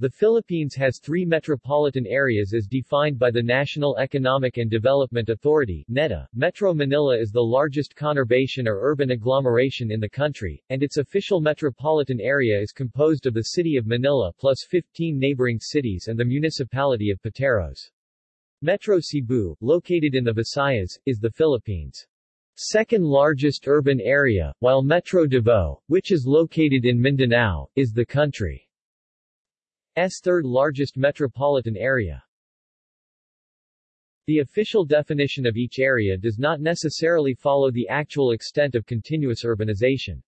The Philippines has three metropolitan areas as defined by the National Economic and Development Authority NEDA. Metro Manila is the largest conurbation or urban agglomeration in the country, and its official metropolitan area is composed of the city of Manila plus 15 neighboring cities and the municipality of Pateros. Metro Cebu, located in the Visayas, is the Philippines' second largest urban area, while Metro Davao, which is located in Mindanao, is the country. S third largest metropolitan area. The official definition of each area does not necessarily follow the actual extent of continuous urbanization.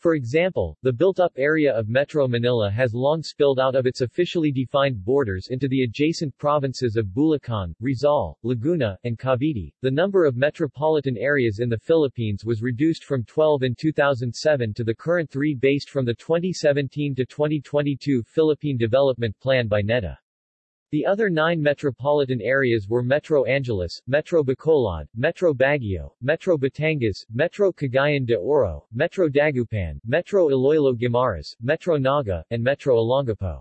For example, the built-up area of Metro Manila has long spilled out of its officially defined borders into the adjacent provinces of Bulacan, Rizal, Laguna, and Cavite. The number of metropolitan areas in the Philippines was reduced from 12 in 2007 to the current three based from the 2017 to 2022 Philippine Development Plan by NEDA. The other nine metropolitan areas were Metro Angeles, Metro Bacolod, Metro Baguio, Metro Batangas, Metro Cagayan de Oro, Metro Dagupan, Metro Iloilo Guimaras, Metro Naga, and Metro Olongapo.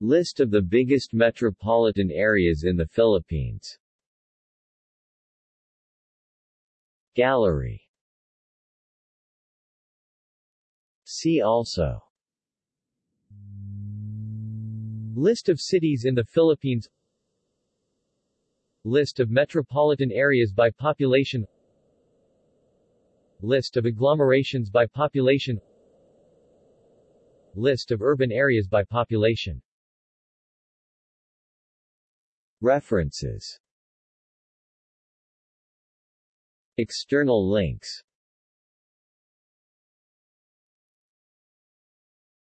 List of the biggest metropolitan areas in the Philippines. Gallery. See also List of cities in the Philippines. List of metropolitan areas by population. List of agglomerations by population. List of urban areas by population. References. External links